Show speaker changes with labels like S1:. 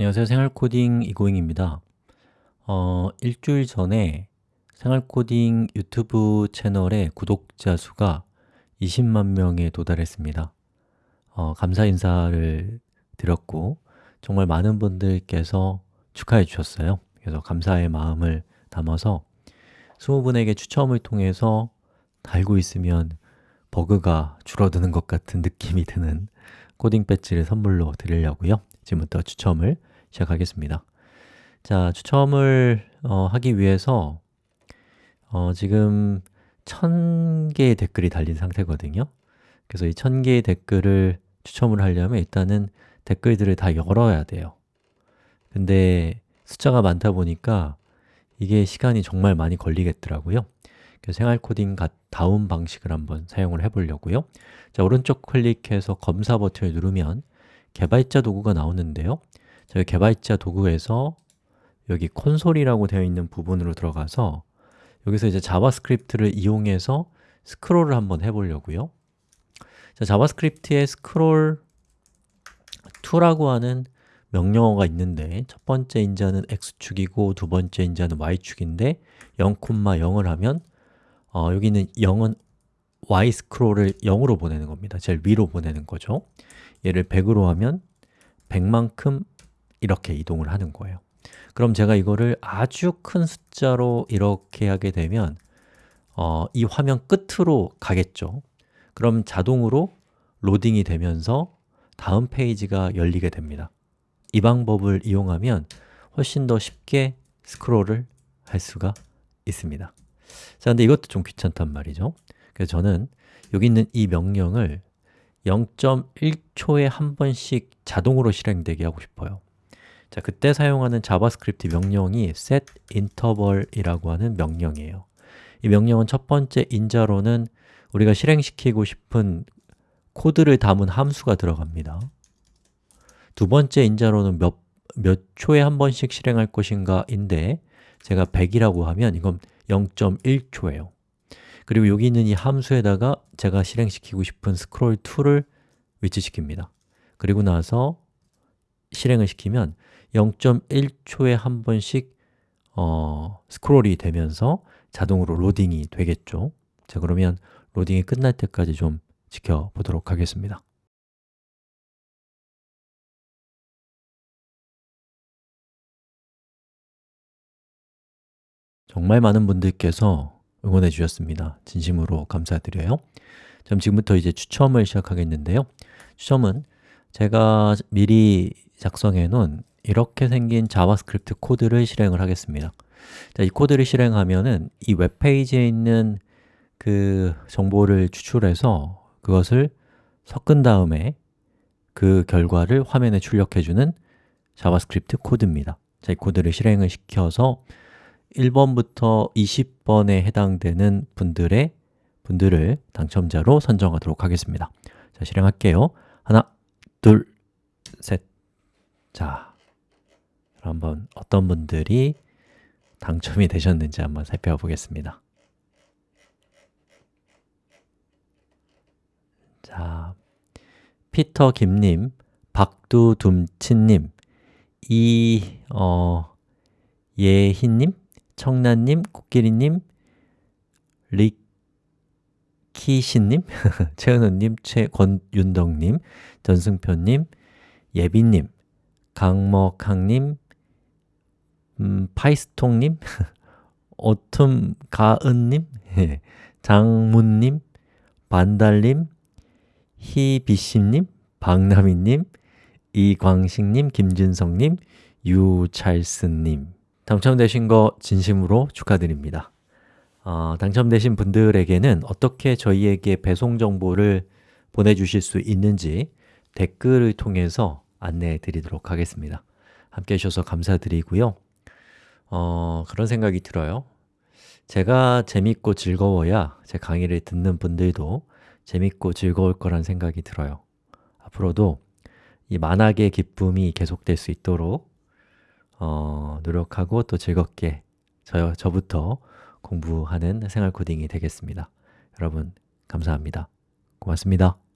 S1: 안녕하세요. 생활코딩 이고잉입니다. 어, 일주일 전에 생활코딩 유튜브 채널의 구독자 수가 20만 명에 도달했습니다. 어, 감사 인사를 드렸고 정말 많은 분들께서 축하해 주셨어요. 그래서 감사의 마음을 담아서 20분에게 추첨을 통해서 달고 있으면 버그가 줄어드는 것 같은 느낌이 드는 코딩 배지를 선물로 드리려고요. 지금부터 추첨을 시작하겠습니다. 자, 추첨을 어, 하기 위해서 어, 지금 1000개의 댓글이 달린 상태거든요. 그래서 이 1000개의 댓글을 추첨을 하려면 일단은 댓글들을 다 열어야 돼요. 근데 숫자가 많다 보니까 이게 시간이 정말 많이 걸리겠더라고요. 그래서 생활 코딩 다운 방식을 한번 사용을 해보려고요. 자, 오른쪽 클릭해서 검사 버튼을 누르면 개발자 도구가 나오는데요. 저희 개발자 도구에서 여기 콘솔이라고 되어 있는 부분으로 들어가서 여기서 이제 자바스크립트를 이용해서 스크롤을 한번 해보려고요. 자, 자바스크립트에 scrollTo라고 하는 명령어가 있는데 첫 번째 인자는 x축이고 두 번째 인자는 y축인데 0,0을 하면 어, 여기는 0은 y 스크롤을 0으로 보내는 겁니다. 제일 위로 보내는 거죠. 얘를 100으로 하면 100만큼 이렇게 이동을 하는 거예요. 그럼 제가 이거를 아주 큰 숫자로 이렇게 하게 되면 어, 이 화면 끝으로 가겠죠. 그럼 자동으로 로딩이 되면서 다음 페이지가 열리게 됩니다. 이 방법을 이용하면 훨씬 더 쉽게 스크롤을 할 수가 있습니다. 자, 근데 이것도 좀 귀찮단 말이죠. 그래서 저는 여기 있는 이 명령을 0.1초에 한 번씩 자동으로 실행되게 하고 싶어요. 자, 그때 사용하는 자바스크립트 명령이 setInterval이라고 하는 명령이에요. 이 명령은 첫 번째 인자로는 우리가 실행시키고 싶은 코드를 담은 함수가 들어갑니다. 두 번째 인자로는 몇, 몇 초에 한 번씩 실행할 것인가 인데 제가 100이라고 하면 이건 0.1초예요. 그리고 여기 있는 이 함수에다가 제가 실행시키고 싶은 스크롤 2를 위치시킵니다. 그리고 나서 실행을 시키면 0.1초에 한 번씩 어, 스크롤이 되면서 자동으로 로딩이 되겠죠. 자, 그러면 로딩이 끝날 때까지 좀 지켜보도록 하겠습니다. 정말 많은 분들께서 응원해 주셨습니다. 진심으로 감사드려요. 그럼 지금부터 이제 추첨을 시작하겠는데요. 추첨은 제가 미리 작성해 놓은 이렇게 생긴 자바스크립트 코드를 실행을 하겠습니다. 자, 이 코드를 실행하면은 이 웹페이지에 있는 그 정보를 추출해서 그것을 섞은 다음에 그 결과를 화면에 출력해주는 자바스크립트 코드입니다. 자, 이 코드를 실행을 시켜서 1번부터 20번에 해당되는 분들의 분들을 당첨자로 선정하도록 하겠습니다. 자, 실행할게요. 하나, 둘, 셋. 자, 한번 어떤 분들이 당첨이 되셨는지 한번 살펴보겠습니다. 자, 피터 김님, 박두둠치님, 이, 어, 예희님, 청란님, 코끼리님, 리키신님, 최은우님, 최권윤덕님, 전승표님, 예빈님, 강먹항님, 음, 파이스통님, 오툼 가은님, 장문님, 반달님, 희비심님, 박나미님, 이광식님, 김준성님, 유찰스님 당첨되신 거 진심으로 축하드립니다. 어, 당첨되신 분들에게는 어떻게 저희에게 배송 정보를 보내주실 수 있는지 댓글을 통해서 안내해 드리도록 하겠습니다. 함께 해주셔서 감사드리고요. 어, 그런 생각이 들어요. 제가 재밌고 즐거워야 제 강의를 듣는 분들도 재밌고 즐거울 거란 생각이 들어요. 앞으로도 이 만학의 기쁨이 계속될 수 있도록 어, 노력하고 또 즐겁게 저, 저부터 공부하는 생활 코딩이 되겠습니다. 여러분 감사합니다. 고맙습니다.